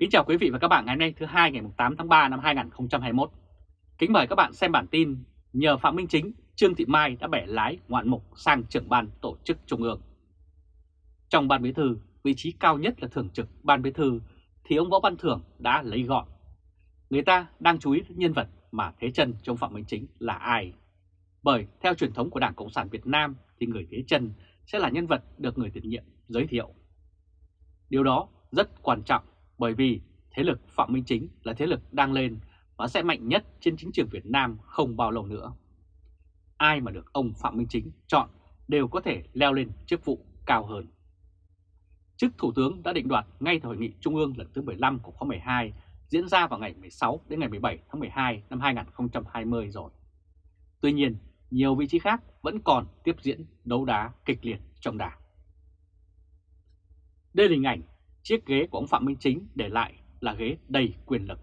Kính chào quý vị và các bạn ngày hôm nay thứ hai ngày 8 tháng 3 năm 2021. Kính mời các bạn xem bản tin nhờ Phạm Minh Chính, Trương Thị Mai đã bẻ lái ngoạn mục sang trưởng ban tổ chức trung ương. Trong ban bí thư, vị trí cao nhất là thường trực ban bí thư thì ông Võ Văn Thưởng đã lấy gọn. Người ta đang chú ý nhân vật mà thế chân trong Phạm Minh Chính là ai. Bởi theo truyền thống của Đảng Cộng sản Việt Nam thì người thế chân sẽ là nhân vật được người tiền nhiệm giới thiệu. Điều đó rất quan trọng bởi vì thế lực Phạm Minh Chính là thế lực đang lên và sẽ mạnh nhất trên chính trường Việt Nam không bao lâu nữa. Ai mà được ông Phạm Minh Chính chọn đều có thể leo lên chức vụ cao hơn. Chức Thủ tướng đã định đoạt ngay tại Hội nghị Trung ương lần thứ 15 của khóa 12 diễn ra vào ngày 16 đến ngày 17 tháng 12 năm 2020 rồi. Tuy nhiên, nhiều vị trí khác vẫn còn tiếp diễn đấu đá kịch liệt trong đảng. Đây là hình ảnh chiếc ghế của ông Phạm Minh Chính để lại là ghế đầy quyền lực.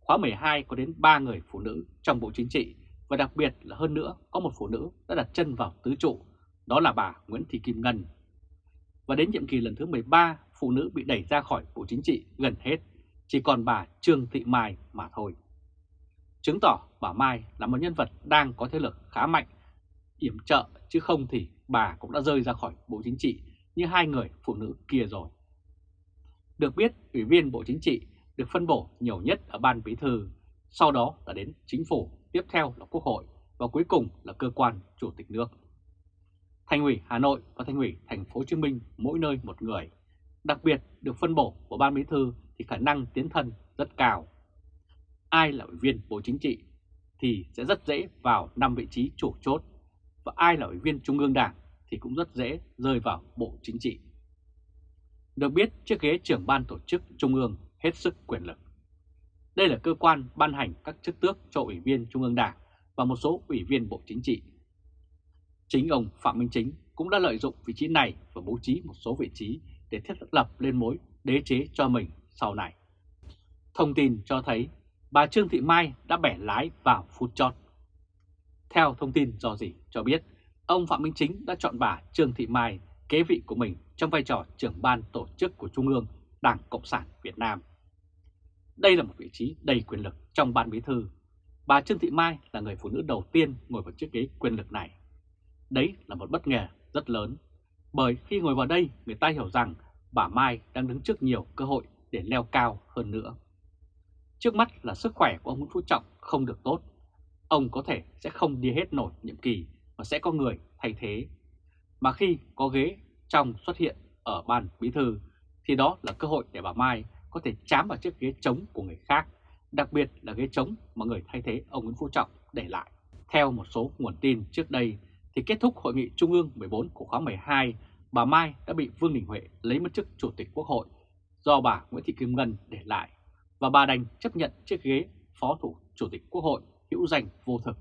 Khóa 12 có đến 3 người phụ nữ trong Bộ Chính trị và đặc biệt là hơn nữa có một phụ nữ đã đặt chân vào tứ trụ, đó là bà Nguyễn Thị Kim Ngân. Và đến nhiệm kỳ lần thứ 13, phụ nữ bị đẩy ra khỏi Bộ Chính trị gần hết, chỉ còn bà Trương Thị Mai mà thôi. Chứng tỏ bà Mai là một nhân vật đang có thế lực khá mạnh, yểm trợ chứ không thì bà cũng đã rơi ra khỏi Bộ Chính trị như hai người phụ nữ kia rồi. Được biết, Ủy viên Bộ Chính trị được phân bổ nhiều nhất ở Ban Bí Thư, sau đó là đến Chính phủ, tiếp theo là Quốc hội và cuối cùng là cơ quan Chủ tịch nước. Thành ủy Hà Nội và Thành ủy Thành phố Hồ Chí Minh mỗi nơi một người. Đặc biệt được phân bổ của Ban Bí Thư thì khả năng tiến thân rất cao. Ai là ủy viên Bộ Chính trị thì sẽ rất dễ vào 5 vị trí chủ chốt và ai là ủy viên Trung ương Đảng thì cũng rất dễ rơi vào Bộ Chính trị. Được biết chiếc ghế trưởng ban tổ chức Trung ương hết sức quyền lực. Đây là cơ quan ban hành các chức tước cho Ủy viên Trung ương Đảng và một số Ủy viên Bộ Chính trị. Chính ông Phạm Minh Chính cũng đã lợi dụng vị trí này và bố trí một số vị trí để thiết lập lên mối đế chế cho mình sau này. Thông tin cho thấy bà Trương Thị Mai đã bẻ lái vào phút chót. Theo thông tin do gì cho biết, ông Phạm Minh Chính đã chọn bà Trương Thị Mai kế vị của mình trong vai trò trưởng ban tổ chức của Trung ương Đảng Cộng sản Việt Nam. Đây là một vị trí đầy quyền lực trong ban bí thư. Bà Trương Thị Mai là người phụ nữ đầu tiên ngồi vào chiếc ghế quyền lực này. Đấy là một bất ngờ rất lớn, bởi khi ngồi vào đây người ta hiểu rằng bà Mai đang đứng trước nhiều cơ hội để leo cao hơn nữa. Trước mắt là sức khỏe của ông Nguyễn Phú Trọng không được tốt. Ông có thể sẽ không đi hết nổi nhiệm kỳ và sẽ có người thay thế. Mà khi có ghế trong xuất hiện ở ban bí thư thì đó là cơ hội để bà Mai có thể chám vào chiếc ghế trống của người khác, đặc biệt là ghế trống mà người thay thế ông Nguyễn Phú Trọng để lại. Theo một số nguồn tin trước đây thì kết thúc hội nghị Trung ương 14 của khóa 12, bà Mai đã bị Vương Đình Huệ lấy mất chức Chủ tịch Quốc hội do bà Nguyễn Thị Kim Ngân để lại và bà đành chấp nhận chiếc ghế Phó Thủ Chủ tịch Quốc hội hữu danh vô thực.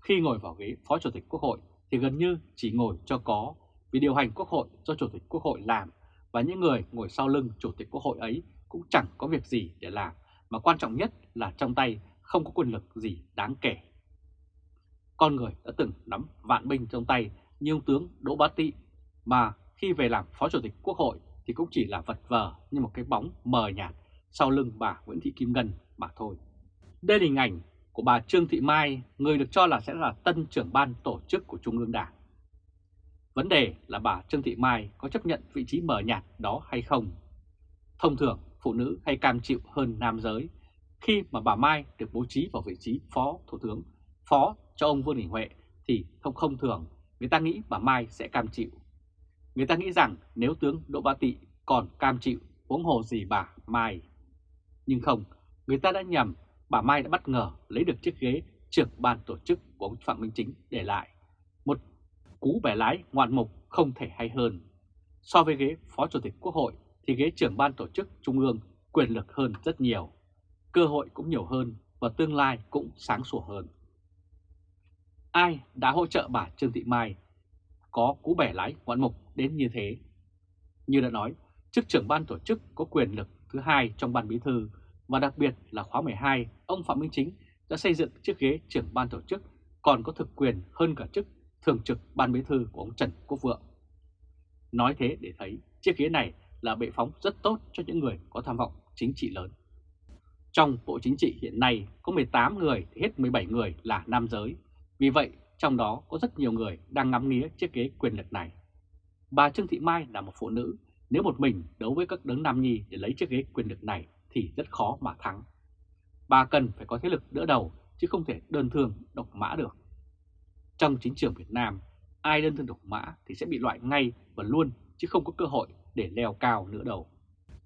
Khi ngồi vào ghế Phó Chủ tịch Quốc hội thì gần như chỉ ngồi cho có vì điều hành Quốc hội do Chủ tịch Quốc hội làm và những người ngồi sau lưng Chủ tịch Quốc hội ấy cũng chẳng có việc gì để làm, mà quan trọng nhất là trong tay không có quyền lực gì đáng kể. Con người đã từng nắm vạn binh trong tay như ông tướng Đỗ Bá Tị, mà khi về làm Phó Chủ tịch Quốc hội thì cũng chỉ là vật vờ như một cái bóng mờ nhạt sau lưng bà Nguyễn Thị Kim Ngân mà thôi. Đây là hình ảnh của bà Trương Thị Mai, người được cho là sẽ là tân trưởng ban tổ chức của Trung ương Đảng. Vấn đề là bà Trương Thị Mai có chấp nhận vị trí mờ nhạt đó hay không? Thông thường, phụ nữ hay cam chịu hơn nam giới khi mà bà Mai được bố trí vào vị trí Phó Thủ tướng, Phó cho ông Vương Đình Huệ thì thông không thường người ta nghĩ bà Mai sẽ cam chịu. Người ta nghĩ rằng nếu tướng Đỗ Bá Tị còn cam chịu huống hồ gì bà Mai. Nhưng không, người ta đã nhầm, bà Mai đã bất ngờ lấy được chiếc ghế trưởng ban tổ chức của ông Phạm Minh Chính để lại. Một cú bẻ lái ngoạn mục không thể hay hơn. So với ghế Phó Chủ tịch Quốc hội thì ghế trưởng ban tổ chức Trung ương quyền lực hơn rất nhiều. Cơ hội cũng nhiều hơn và tương lai cũng sáng sủa hơn. Ai đã hỗ trợ bà Trương Thị Mai có cú bẻ lái ngoạn mục đến như thế? Như đã nói, chức trưởng ban tổ chức có quyền lực thứ hai trong ban bí thư và đặc biệt là khóa 12, ông Phạm Minh Chính đã xây dựng chiếc ghế trưởng ban tổ chức còn có thực quyền hơn cả chức thường trực ban bí thư của ông Trần Quốc Vượng. Nói thế để thấy chiếc ghế này là bệ phóng rất tốt cho những người có tham vọng chính trị lớn. Trong Bộ Chính trị hiện nay có 18 người thì hết 17 người là nam giới. Vì vậy, trong đó có rất nhiều người đang ngắm nghía chiếc ghế quyền lực này. Bà Trương Thị Mai là một phụ nữ, nếu một mình đấu với các đấng nam nhi để lấy chiếc ghế quyền lực này thì rất khó mà thắng. Bà cần phải có thế lực đỡ đầu chứ không thể đơn thương độc mã được. Trong chính trường Việt Nam, ai đơn thương độc mã thì sẽ bị loại ngay và luôn chứ không có cơ hội để leo cao nữa đâu.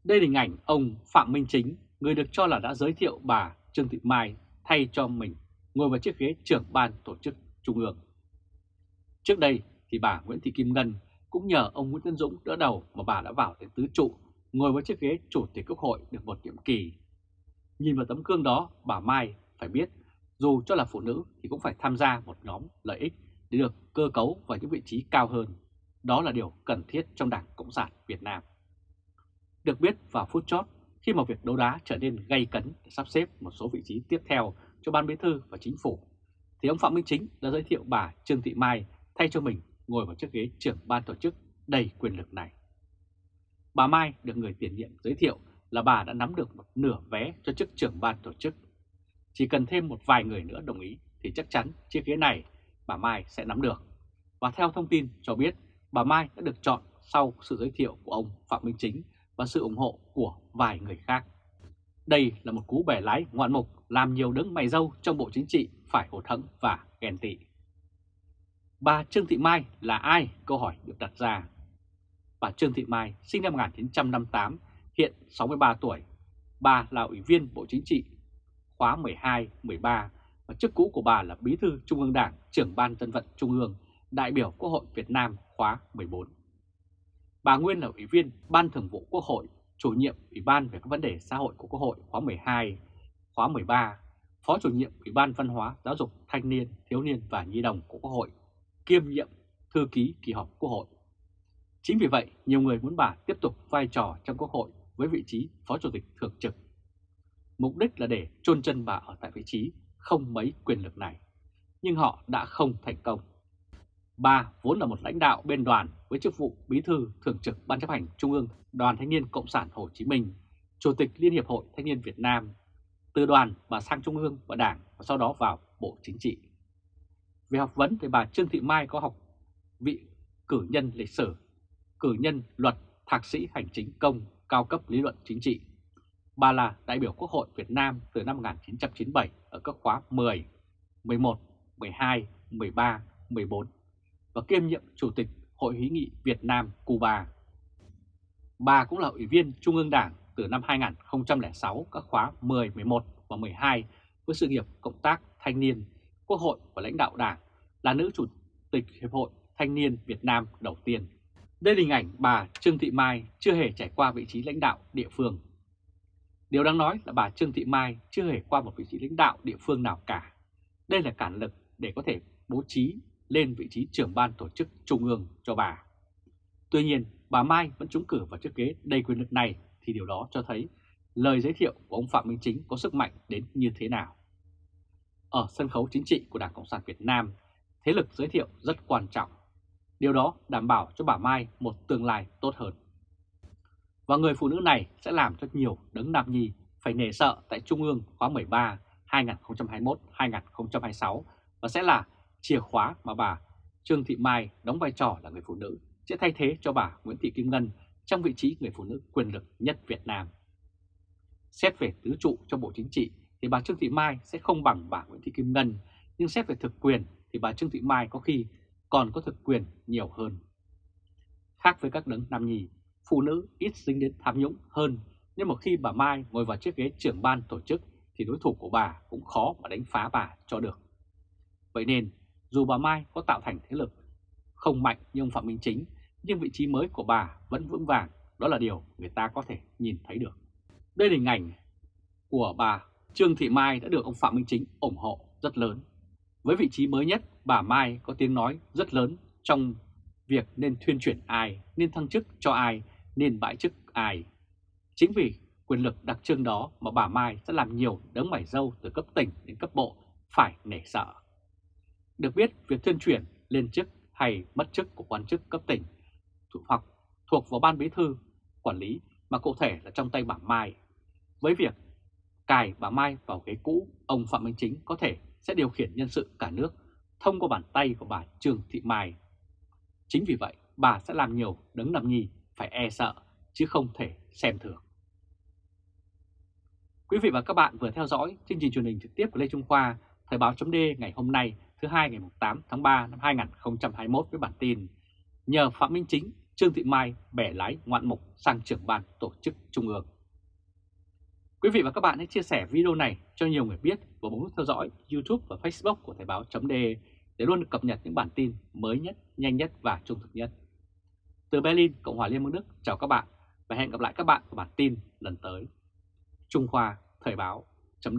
Đây là hình ảnh ông Phạm Minh Chính, người được cho là đã giới thiệu bà Trương Thị Mai thay cho mình ngồi vào chiếc ghế trưởng ban tổ chức Trung ương. Trước đây thì bà Nguyễn Thị Kim Ngân cũng nhờ ông Nguyễn Tân Dũng đỡ đầu mà bà đã vào đến tứ trụ, ngồi với chiếc ghế chủ tịch quốc hội được một nhiệm kỳ. Nhìn vào tấm gương đó, bà Mai phải biết dù cho là phụ nữ thì cũng phải tham gia một nhóm lợi ích để được cơ cấu vào những vị trí cao hơn. Đó là điều cần thiết trong Đảng Cộng sản Việt Nam. Được biết vào phút chót, khi mà việc đấu đá trở nên gay cấn để sắp xếp một số vị trí tiếp theo cho Ban Bí Thư và Chính phủ, thì ông Phạm Minh Chính đã giới thiệu bà Trương Thị Mai thay cho mình ngồi vào chiếc ghế trưởng ban tổ chức đầy quyền lực này. Bà Mai được người tiền nhiệm giới thiệu là bà đã nắm được một nửa vé cho chức trưởng ban tổ chức. Chỉ cần thêm một vài người nữa đồng ý thì chắc chắn chiếc ghế này bà Mai sẽ nắm được. Và theo thông tin cho biết, bà Mai đã được chọn sau sự giới thiệu của ông Phạm Minh Chính và sự ủng hộ của vài người khác. Đây là một cú bẻ lái ngoạn mục làm nhiều đứng mày dâu trong Bộ Chính trị phải hổ thẫn và ghen tị. Bà Trương Thị Mai là ai? Câu hỏi được đặt ra. Bà Trương Thị Mai sinh năm 1958, hiện 63 tuổi. Bà là Ủy viên Bộ Chính trị khóa 12, 13 và chức cũ của bà là Bí thư Trung ương Đảng, trưởng Ban Dân vận Trung ương, đại biểu Quốc hội Việt Nam khóa 14. Bà Nguyên là Ủy viên Ban Thường vụ Quốc hội, chủ nhiệm Ủy ban về các vấn đề xã hội của Quốc hội khóa 12, khóa 13, Phó chủ nhiệm Ủy ban Văn hóa, Giáo dục, Thanh niên, Thiếu niên và Nhi đồng của Quốc hội, kiêm nhiệm thư ký kỳ họp Quốc hội. Chính vì vậy, nhiều người muốn bà tiếp tục vai trò trong Quốc hội với vị trí Phó Chủ tịch Thường trực. Mục đích là để chôn chân bà ở tại vị trí không mấy quyền lực này, nhưng họ đã không thành công. Bà vốn là một lãnh đạo bên đoàn với chức vụ Bí thư Thường trực Ban chấp hành Trung ương Đoàn Thanh niên Cộng sản Hồ Chí Minh, Chủ tịch Liên hiệp Hội Thanh niên Việt Nam. Từ đoàn bà sang Trung ương và Đảng và sau đó vào Bộ Chính trị. Về học vấn thì bà Trương Thị Mai có học vị cử nhân lịch sử, cử nhân luật, thạc sĩ hành chính công, cao cấp lý luận chính trị. Bà là đại biểu Quốc hội Việt Nam từ năm 1997 ở các khóa 10, 11, 12, 13, 14 và kiêm nhiệm Chủ tịch Hội hữu nghị Việt Nam Cuba. Bà cũng là Ủy viên Trung ương Đảng từ năm 2006 các khóa 10, 11 và 12 với sự nghiệp cộng tác thanh niên, quốc hội và lãnh đạo đảng, là nữ chủ tịch Hiệp hội Thanh niên Việt Nam đầu tiên. Đây là hình ảnh bà Trương Thị Mai chưa hề trải qua vị trí lãnh đạo địa phương. Điều đáng nói là bà Trương Thị Mai chưa hề qua một vị trí lãnh đạo địa phương nào cả. Đây là cản lực để có thể bố trí lên vị trí trưởng ban tổ chức trung ương cho bà. Tuy nhiên, bà Mai vẫn trúng cử vào chiếc ghế đầy quyền lực này thì điều đó cho thấy lời giới thiệu của ông Phạm Minh Chính có sức mạnh đến như thế nào. Ở sân khấu chính trị của Đảng Cộng sản Việt Nam, thế lực giới thiệu rất quan trọng. Điều đó đảm bảo cho bà Mai một tương lai tốt hơn. Và người phụ nữ này sẽ làm cho nhiều đấng nam nhi phải nể sợ tại Trung ương khóa 13 2021-2026 và sẽ là chìa khóa mà bà Trương Thị Mai đóng vai trò là người phụ nữ sẽ thay thế cho bà Nguyễn Thị Kim Ngân trong vị trí người phụ nữ quyền lực nhất Việt Nam. Xét về tứ trụ trong Bộ Chính trị thì bà Trương Thị Mai sẽ không bằng bà Nguyễn Thị Kim Ngân, nhưng xét về thực quyền thì bà Trương Thị Mai có khi còn có thực quyền nhiều hơn. Khác với các đấng nam nhì, phụ nữ ít dính đến tham nhũng hơn, nhưng một khi bà Mai ngồi vào chiếc ghế trưởng ban tổ chức thì đối thủ của bà cũng khó mà đánh phá bà cho được. Vậy nên, dù bà Mai có tạo thành thế lực không mạnh như ông Phạm Minh Chính, nhưng vị trí mới của bà vẫn vững vàng, đó là điều người ta có thể nhìn thấy được. Đây là hình ảnh của bà Trương Thị Mai đã được ông Phạm Minh Chính ủng hộ rất lớn. Với vị trí mới nhất, bà Mai có tiếng nói rất lớn trong việc nên thuyên chuyển ai, nên thăng chức cho ai, nên bãi chức ai. Chính vì quyền lực đặc trưng đó mà bà Mai sẽ làm nhiều đấng mảy dâu từ cấp tỉnh đến cấp bộ phải nể sợ. Được biết, việc thuyên chuyển lên chức hay mất chức của quan chức cấp tỉnh hoặc thuộc vào ban bí thư quản lý mà cụ thể là trong tay bà Mai. Với việc cài bà Mai vào ghế cũ, ông Phạm Minh Chính có thể sẽ điều khiển nhân sự cả nước thông qua bàn tay của bà Trương Thị Mai. Chính vì vậy, bà sẽ làm nhiều đứng nằm nhì phải e sợ, chứ không thể xem thường. Quý vị và các bạn vừa theo dõi chương trình truyền hình trực tiếp của Lê Trung Khoa, Thời báo chấm ngày hôm nay thứ hai ngày 8 tháng 3 năm 2021 với bản tin Nhờ Phạm Minh Chính, Trương Thị Mai bẻ lái ngoạn mục sang trưởng ban tổ chức Trung ương. Quý vị và các bạn hãy chia sẻ video này cho nhiều người biết và bấm nút theo dõi YouTube và Facebook của Thời báo chấm để để luôn cập nhật những bản tin mới nhất, nhanh nhất và trung thực nhất. Từ Berlin, Cộng hòa Liên bang Đức, chào các bạn và hẹn gặp lại các bạn vào bản tin lần tới. Trung Khoa Thời báo chấm